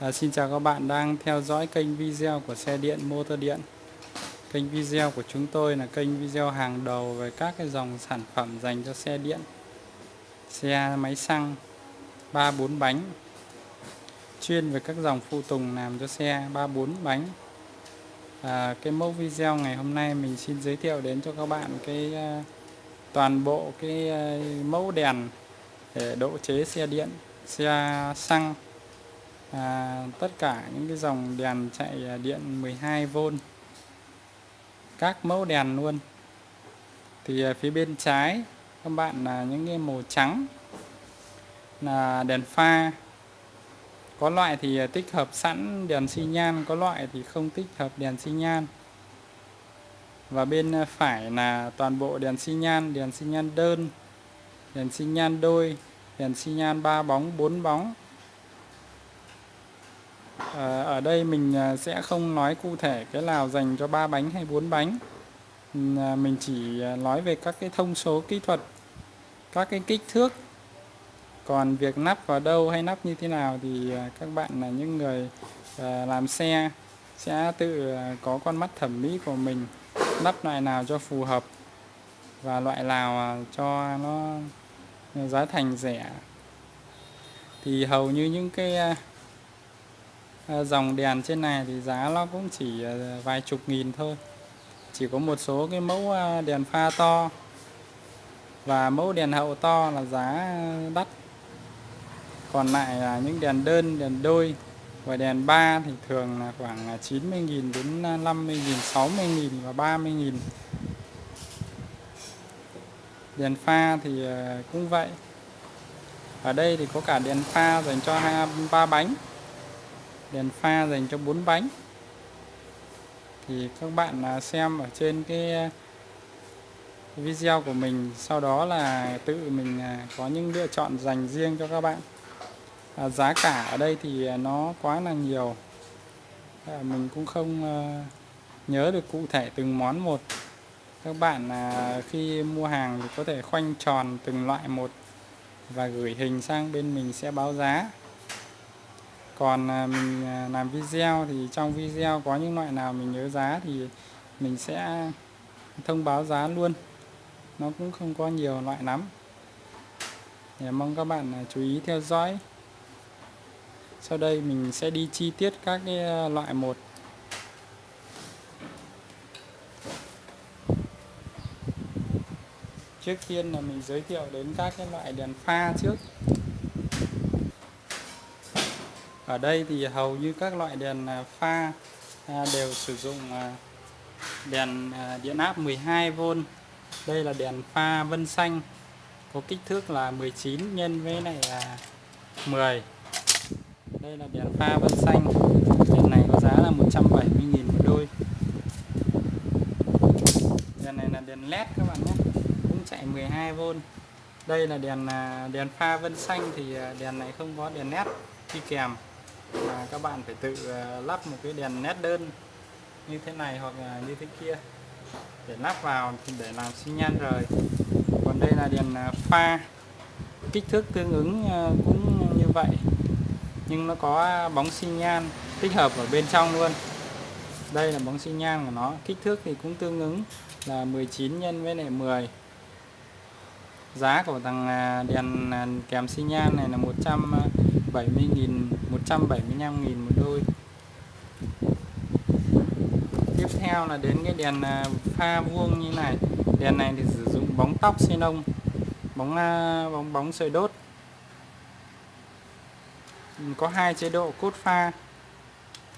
À, xin chào các bạn đang theo dõi kênh video của xe điện motor điện. Kênh video của chúng tôi là kênh video hàng đầu về các cái dòng sản phẩm dành cho xe điện. Xe máy xăng 3-4 bánh. Chuyên về các dòng phụ tùng làm cho xe 3-4 bánh. À, Cái mẫu video ngày hôm nay mình xin giới thiệu đến cho các bạn cái uh, toàn bộ cái uh, mẫu đèn để độ chế xe điện xe xăng à, tất cả những cái dòng đèn chạy à, điện 12V các mẫu đèn luôn. Thì à, phía bên trái các bạn là những cái màu trắng là đèn pha. Có loại thì à, tích hợp sẵn đèn xi nhan có loại thì không tích hợp đèn xi nhan. Và bên à, phải là toàn bộ đèn xi nhan đèn xi nhan đơn đèn xi nhan đôi đèn xi nhan 3 bóng 4 bóng. Ờ, ở đây mình ờ, sẽ không nói cụ thể cái nào dành cho ba bánh hay bốn bánh. Ừ, ờ, mình chỉ nói về các cái thông số kỹ thuật, các cái kích thước. Còn việc nắp vào đâu hay nắp như thế nào thì các bạn là những người làm xe sẽ tự có con mắt thẩm mỹ của mình, nắp loại nào cho phù hợp và loại nào cho nó giá thành rẻ. Thì hầu như những cái Ờ, dòng đèn trên này thì giá nó cũng chỉ ờ, vài chục nghìn thôi. Chỉ có một số cái mẫu ờ, đèn pha to. Và mẫu đèn hậu to là giá đắt. Còn lại là những đèn đơn, đèn đôi và đèn ba thì thường là khoảng 90.000 đến 50.000 60.000 và 30.000 đèn pha thì cũng vậy. Ở đây thì có cả đèn pha dành cho ba bánh đèn pha dành cho bốn bánh. Thì các bạn à, xem ở trên cái à, video của mình sau đó là tự mình à, có những lựa chọn dành riêng cho các bạn. À, giá cả ở đây thì nó quá là nhiều. À, mình cũng không nhớ được cụ thể từng món một. Các bạn à, khi mua hàng thì có thể khoanh tròn từng loại một và gửi hình sang bên mình sẽ báo giá còn à, mình à, làm video thì trong video có những loại nào mình nhớ giá thì mình sẽ thông báo giá luôn. Nó cũng không có nhiều loại lắm. Để mong các bạn à, chú ý theo dõi. Sau đây mình sẽ đi chi tiết các cái loại một. Trước tiên là mình giới thiệu đến các cái loại đèn pha trước ở đây thì hầu như các loại đèn à, pha à, đều sử dụng à, đèn điện áp 12V đây là đèn pha vân xanh, có kích thước là 19 nhân với này là 10 đây là đèn pha vân xanh. Đèn này có giá là 170.000 một đôi. Đèn này là đèn led các bạn nhé, cũng chạy 12V đây là đèn đèn pha vân xanh thì đèn này không có đèn led đi kèm mà các bạn phải tự ờ, lắp một cái đèn nét đơn như thế này hoặc là như thế kia để lắp vào để làm xi nhan rời. Còn đây là đèn ờ, pha, kích thước tương ứng ờ, cũng như vậy. Nhưng nó có bóng xi nhan tích hợp ở bên trong luôn. Đây là bóng xi nhan của nó, kích thước thì cũng tương ứng là 19 nhân với lại 10 giá của thằng à, đèn à, kèm xi nhan này là 170.000 175.000 một đôi. Tiếp theo là đến cái đèn à, pha vuông như này. Đèn này thì sử dụng bóng tóc xenon bóng à, bóng bóng sợi đốt. Có hai chế độ cốt pha,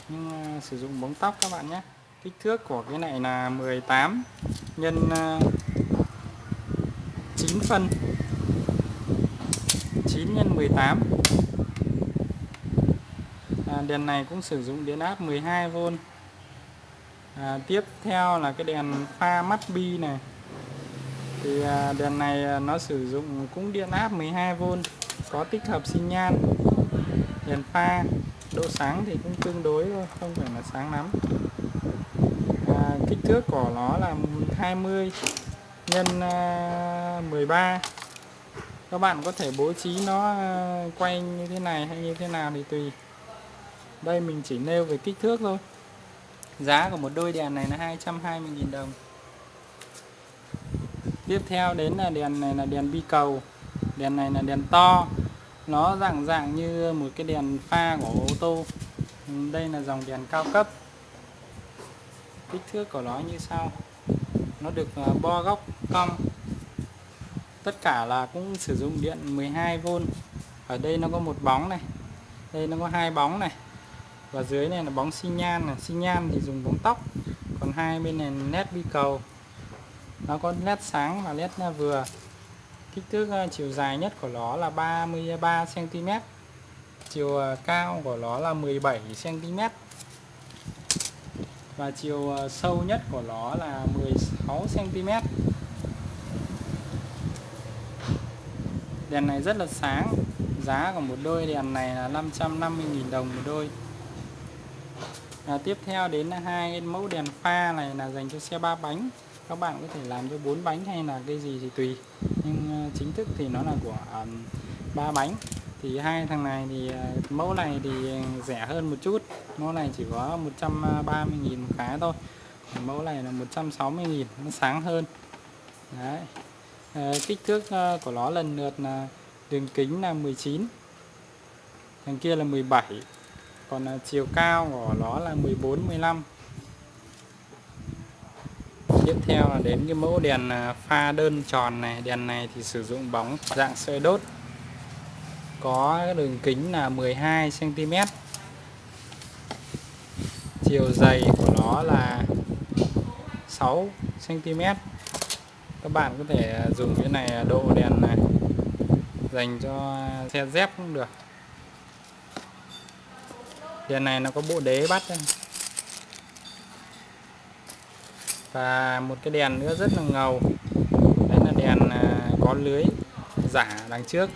nhưng à, sử dụng bóng tóc các bạn nhé. Kích thước của cái này là 18 nhân 9 phân. 9 nhân 18 À, đèn này cũng sử dụng điện áp 12V à, tiếp theo là cái đèn pha mắt bi này. Thì à, đèn này à, nó sử dụng cũng điện áp 12V có tích hợp xi nhan đèn pha. Độ sáng thì cũng tương đối thôi không phải là sáng lắm. À, kích thước của nó là 20 nhân à, 13 các bạn có thể bố trí nó à, quay như thế này hay như thế nào thì tùy đây, mình chỉ nêu về kích thước thôi. Giá của một đôi đèn này là 220.000 đồng. Tiếp theo đến là đèn này là đèn bi cầu. Đèn này là đèn to. Nó dạng dạng như một cái đèn pha của ô tô. Đây là dòng đèn cao cấp. Kích thước của nó như sau. Nó được à, bo góc cong. Tất cả là cũng sử dụng điện 12V ở đây nó có một bóng này. Đây nó có hai bóng này và dưới này là bóng xi nhan là xi nhan thì dùng bóng tóc. Còn hai bên này nét bi cầu. Nó có nét sáng và nét à, vừa. Kích thước à, chiều dài nhất của nó là 33 cm chiều à, cao của nó là 17 cm và chiều sâu nhất của nó là 16 cm đèn này rất là sáng. Giá của một đôi đèn này là 550.000 đồng một đôi à, tiếp theo đến là hai cái mẫu đèn pha này là dành cho xe ba bánh. Các bạn có thể làm cho bốn bánh hay là cái gì thì tùy. Nhưng ờ, chính thức thì nó là của ờ, ba um, bánh. Thì hai thằng này thì mẫu này thì rẻ hơn một chút. Mẫu này chỉ có 130.000 một cái thôi. Mẫu này là 160.000 nó sáng hơn. Đấy. À, kích thước của nó lần lượt là đường kính là 19 thằng kia là 17 còn à, chiều cao của nó là 14 15 tiếp theo là đến cái mẫu đèn à, pha đơn tròn này. Đèn này thì sử dụng bóng dạng sợi đốt. Có đường kính là 12 cm chiều dày của nó là 6 cm các bạn có thể à, dùng cái này độ đèn này dành cho xe dép cũng được đèn này nó có bộ đế bắt đây. và một cái đèn nữa rất là ngầu. Đấy là đèn à, có lưới giả đằng trước.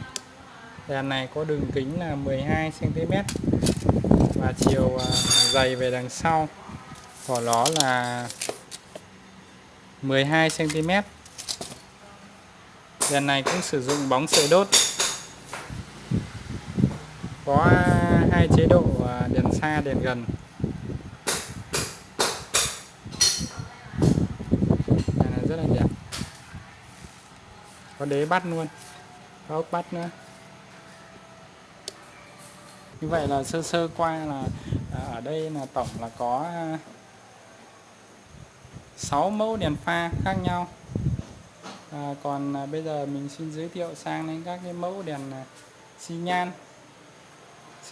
Đèn này có đường kính là 12 cm và chiều à, dày về đằng sau của nó là 12 cm đèn này cũng sử dụng bóng sợi đốt. Có à, hai chế độ à, đèn xa đèn gần. Đèn này rất là đẹp. Có đế bắt luôn. Có ốc bắt nữa. Như vậy là sơ sơ qua là à, ở đây là tổng là có à, 6 mẫu đèn pha khác nhau. À, còn à, bây giờ mình xin giới thiệu sang đến các cái mẫu đèn à, xi nhan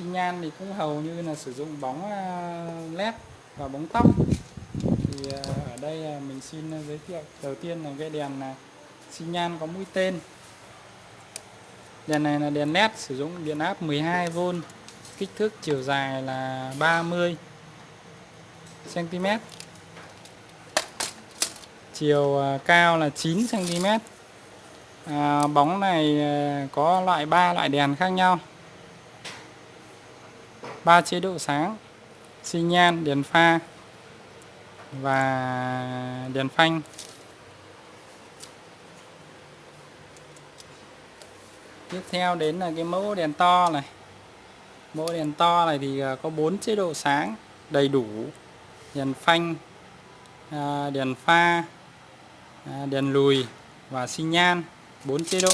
xi nhan thì cũng hầu như là sử dụng bóng à, led và bóng tóc. Thì à, ở đây à, mình xin giới thiệu đầu tiên là cái đèn xi nhan có mũi tên. Đèn này là đèn led sử dụng điện áp 12V kích thước chiều dài là 30 cm chiều cao là 9 cm à, bóng này có loại ba loại đèn khác nhau ba chế độ sáng, xi nhan, đèn pha và đèn phanh. Tiếp theo đến là cái mẫu đèn to này. Mẫu đèn to này thì à, có bốn chế độ sáng, đầy đủ. Đèn phanh à, đèn pha à, đèn lùi và xi nhan, bốn chế độ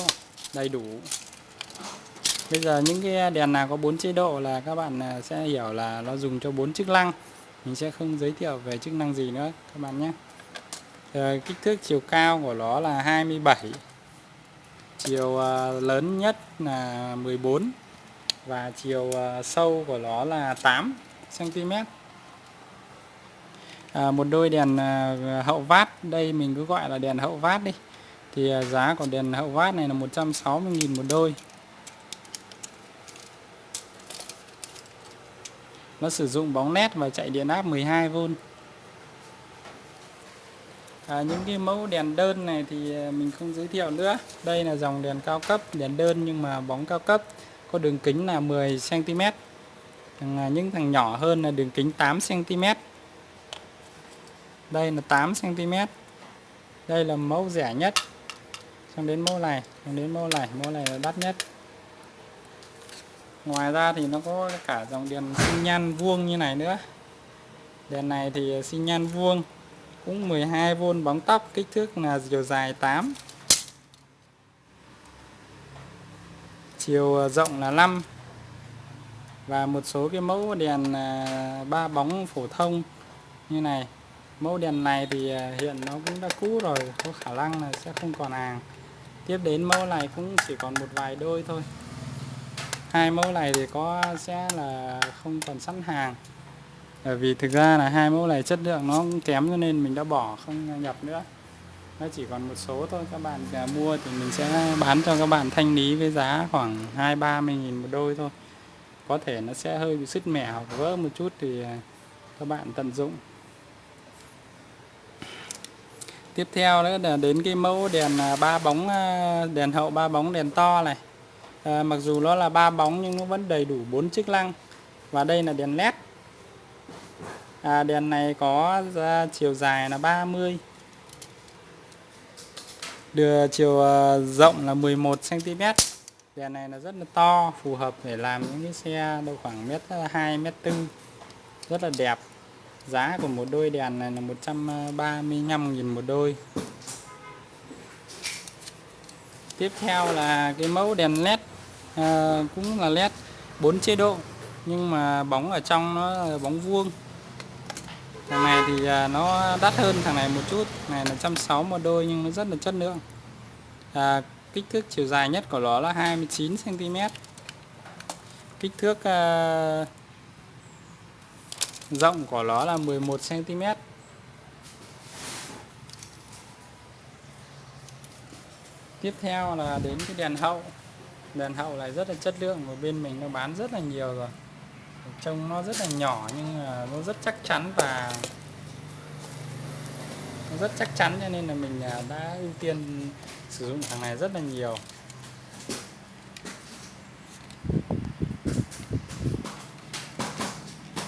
đầy đủ bây giờ những cái đèn nào có bốn chế độ là các bạn à, sẽ hiểu là nó dùng cho bốn chức năng. Mình sẽ không giới thiệu về chức năng gì nữa các bạn nhé. Rồi, kích thước chiều cao của nó là 27 chiều à, lớn nhất là 14 và chiều à, sâu của nó là 8 cm à, một đôi đèn hậu vát đây mình cứ gọi là đèn hậu vát đi. Thì giá của đèn hậu vát này là 160.000 một đôi. Nó sử dụng bóng nét và chạy điện áp 12V à, những cái mẫu đèn đơn này thì à, mình không giới thiệu nữa. Đây là dòng đèn cao cấp đèn đơn nhưng mà bóng cao cấp. Có đường kính là 10 cm Thằng, à, những thằng nhỏ hơn là đường kính 8 cm đây là 8 cm đây là mẫu rẻ nhất. Xong đến mẫu này xong đến mẫu này mẫu này là đắt nhất ngoài ra thì nó có cả dòng đèn sinh nhan vuông như này nữa. Đèn này thì sinh nhan vuông, cũng 12V bóng tóc, kích thước là chiều dài 8 chiều à, rộng là 5 và một số cái mẫu đèn à, ba bóng phổ thông như này. Mẫu đèn này thì à, hiện nó cũng đã cũ rồi, có khả năng là sẽ không còn hàng. Tiếp đến mẫu này cũng chỉ còn một vài đôi thôi hai mẫu này thì có sẽ là không còn sẵn hàng. Bởi vì thực ra là hai mẫu này chất lượng nó kém cho nên mình đã bỏ không nhập nữa. Nó chỉ còn một số thôi, các bạn à, mua thì mình sẽ bán cho các bạn thanh lý với giá khoảng hai ba mươi nghìn một đôi thôi. Có thể nó sẽ hơi bị sứt mẻ hoặc vỡ một chút thì à, các bạn tận dụng. Tiếp theo nữa là đến cái mẫu đèn à, ba bóng đèn hậu, ba bóng đèn to này à, mặc dù nó là ba bóng nhưng nó vẫn đầy đủ bốn chức năng và đây là đèn led. À, đèn này có chiều dài là 30 đưa chiều à, rộng là 11 cm đèn này là rất là to phù hợp để làm những cái xe đâu khoảng mét ờ, 2 mét 4 rất là đẹp. Giá của một đôi đèn này là 135.000 một đôi. Tiếp theo là cái mẫu đèn led à, cũng là led 4 chế độ nhưng mà bóng ở trong nó là bóng vuông. Thằng này thì à, nó đắt hơn thằng này một chút này là 160 một đôi nhưng nó rất là chất lượng. À, kích thước chiều dài nhất của nó là 29 cm kích thước à, rộng của nó là 11 cm tiếp theo là đến cái đèn hậu đèn hậu này rất là chất lượng, và bên mình nó bán rất là nhiều rồi. Trông nó rất là nhỏ nhưng mà nó rất chắc chắn và nó rất chắc chắn cho nên là mình à, đã ưu tiên sử dụng thằng này rất là nhiều.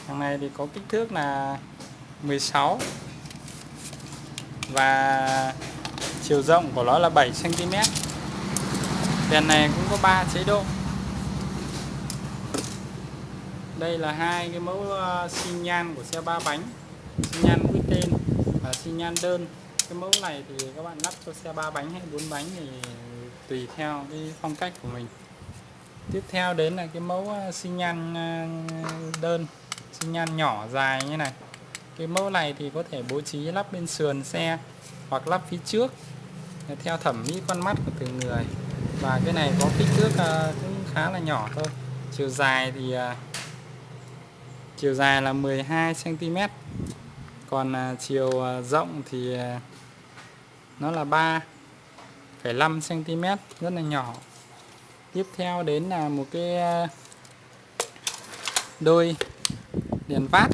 Thằng này thì có kích thước là 16 và chiều rộng của nó là 7 cm đèn này cũng có 3 chế độ. Đây là hai cái mẫu ờ, xi nhan của xe ba bánh, xi nhan mũi tên và xi nhan đơn. Cái mẫu này thì các bạn lắp cho xe ba bánh hay bốn bánh thì tùy theo cái phong cách của mình. Tiếp theo đến là cái mẫu ờ, xi nhan ờ, đơn, xi nhan nhỏ dài như này. Cái mẫu này thì có thể bố trí lắp bên sườn xe hoặc lắp phía trước, theo thẩm mỹ con mắt của từng người và cái này có kích thước ờ, cũng khá là nhỏ thôi. Chiều dài thì ờ, chiều dài là 12 cm còn ờ, chiều rộng thì nó là 3,5 cm rất là nhỏ. Tiếp theo đến là một cái đôi đèn vát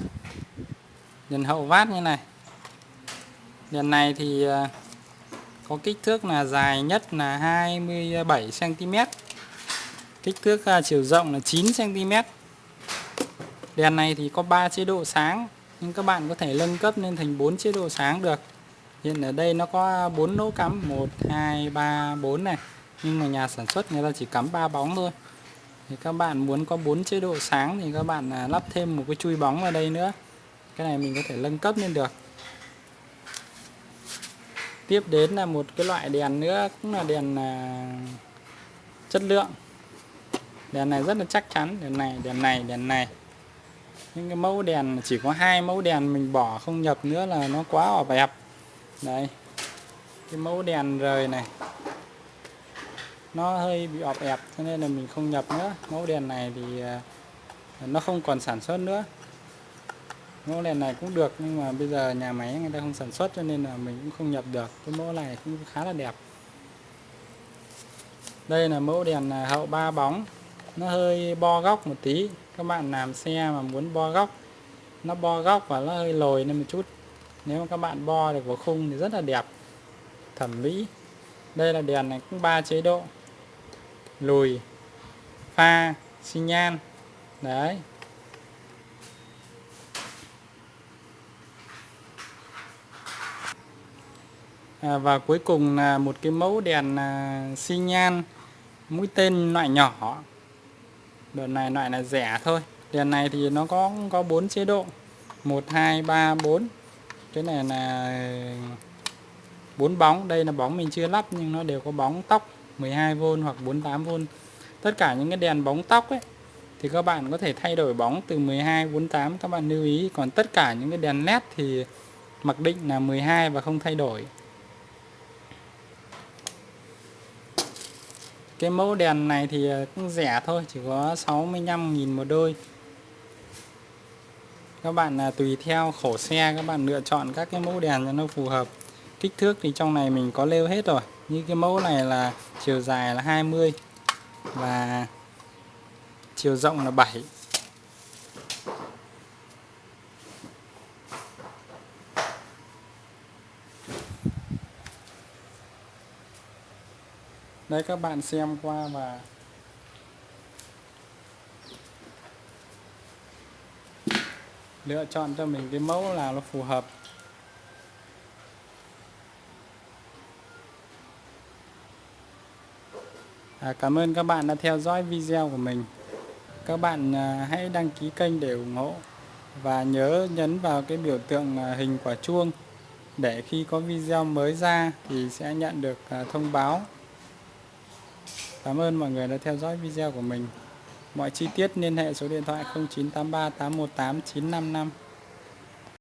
đèn hậu vát như này. Đèn này thì có kích thước là dài nhất là 27 cm kích thước à, chiều rộng là 9 cm Đèn này thì có 3 chế độ sáng nhưng các bạn có thể nâng cấp lên thành 4 chế độ sáng được. Hiện ở đây nó có 4 lỗ cắm 1 2 3 4 này. Nhưng mà nhà sản xuất người ta chỉ cắm 3 bóng thôi. Thì các bạn muốn có 4 chế độ sáng thì các bạn à, lắp thêm một cái chui bóng vào đây nữa. Cái này mình có thể nâng cấp lên được. Tiếp đến là một cái loại đèn nữa cũng là đèn à, chất lượng. Đèn này rất là chắc chắn, đèn này, đèn này, đèn này. Những cái mẫu đèn chỉ có hai mẫu đèn mình bỏ không nhập nữa là nó quá ọp ẹp đây cái mẫu đèn rời này nó hơi bị ọp ẹp cho nên là mình không nhập nữa. Mẫu đèn này thì à, nó không còn sản xuất nữa mẫu đèn này cũng được, nhưng mà bây giờ nhà máy người ta không sản xuất cho nên là mình cũng không nhập được. Cái mẫu này cũng khá là đẹp. Đây là mẫu đèn à, hậu ba bóng. Nó hơi bo góc một tí. Các bạn làm xe mà muốn bo góc, nó bo góc và nó hơi lồi lên một chút. Nếu mà các bạn bo được vào khung thì rất là đẹp, thẩm mỹ. Đây là đèn này cũng ba chế độ. Lùi, pha, xi nhan. Đấy. À, và cuối cùng là một cái mẫu đèn à, xi nhan, mũi tên loại nhỏ. Đợt này loại là rẻ thôi. Đèn này thì nó có có 4 chế độ. 1 2 3 4 cái này là bốn bóng. Đây là bóng mình chưa lắp nhưng nó đều có bóng tóc 12V hoặc 48V tất cả những cái đèn bóng tóc ấy, thì các bạn có thể thay đổi bóng từ 12 48 các bạn lưu ý. Còn tất cả những cái đèn led thì mặc định là 12 và không thay đổi. Cái mẫu đèn này thì ờ, cũng rẻ thôi, chỉ có 65.000 một đôi. Các bạn là tùy theo khổ xe, các bạn lựa chọn các cái mẫu đèn cho nó phù hợp. Kích thước thì trong này mình có lêu hết rồi. Như cái mẫu này là chiều dài là 20 và chiều rộng là 7 Đấy các bạn xem qua và lựa chọn cho mình cái mẫu nào nó phù hợp. À, cảm ơn các bạn đã theo dõi video của mình. Các bạn à, hãy đăng ký kênh để ủng hộ và nhớ nhấn vào cái biểu tượng à, hình quả chuông để khi có video mới ra thì sẽ nhận được à, thông báo. Cảm ơn mọi người đã theo dõi video của mình. Mọi chi tiết liên hệ số điện thoại 0983 818 955